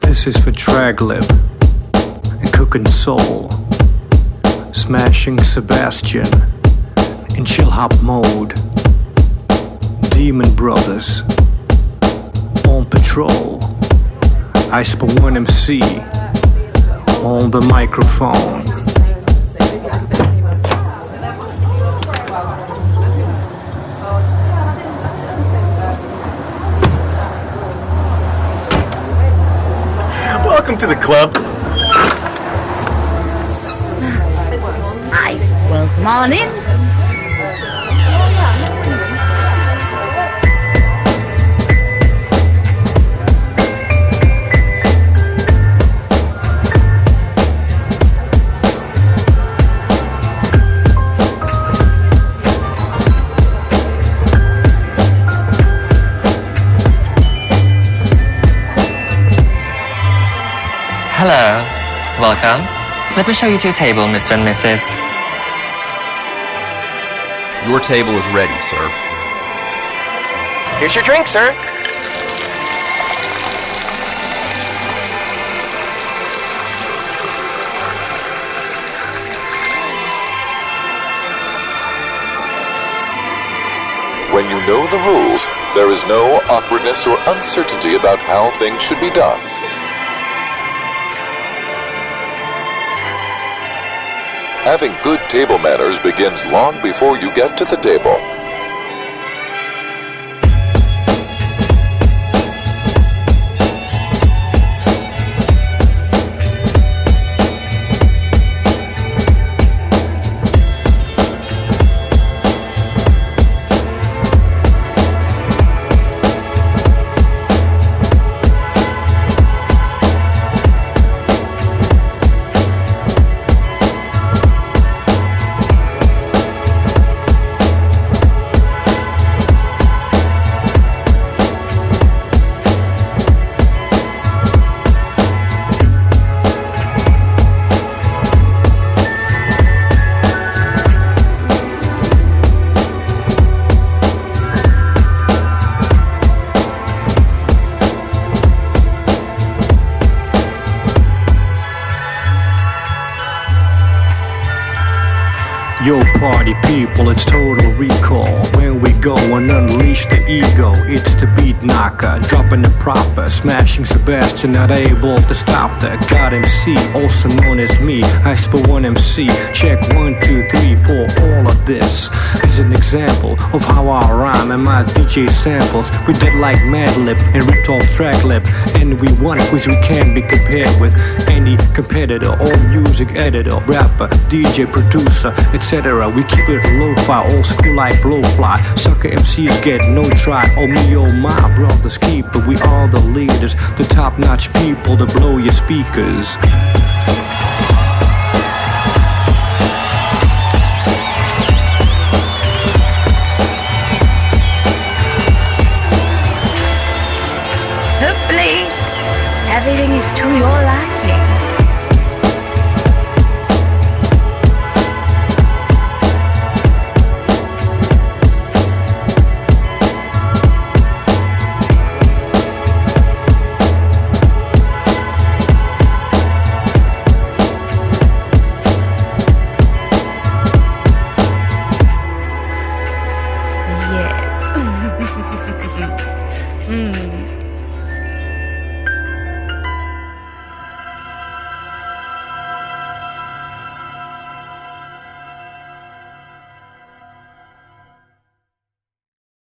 This is for Tracklib and Cookin Soul. Smashing Sebastian in chill hop mode. Demon Brothers on patrol. I one MC on the microphone. Welcome to the club. Hi. Well, come on in. Hello. Welcome. Let me show you to your table, Mr. and Mrs. Your table is ready, sir. Here's your drink, sir. When you know the rules, there is no awkwardness or uncertainty about how things should be done. Having good table manners begins long before you get to the table. Yo, party people, it's total recall. When we go and unleash the ego, it's the beat knocker, dropping the proper, smashing Sebastian, not able to stop the God MC, also known as me. I spell one MC. Check one, two, three, example of how I rhyme and my DJ samples. We did like Madlib and ripped off Tracklib, and we won quiz we can't be compared with any competitor or music editor, rapper, DJ, producer, etc. We keep it low-fi, old school like blowfly. Sucker MCs get no try. Oh me, oh my brothers keep it. We are the leaders, the top-notch people to blow your speakers. To your liking. Yes. mm.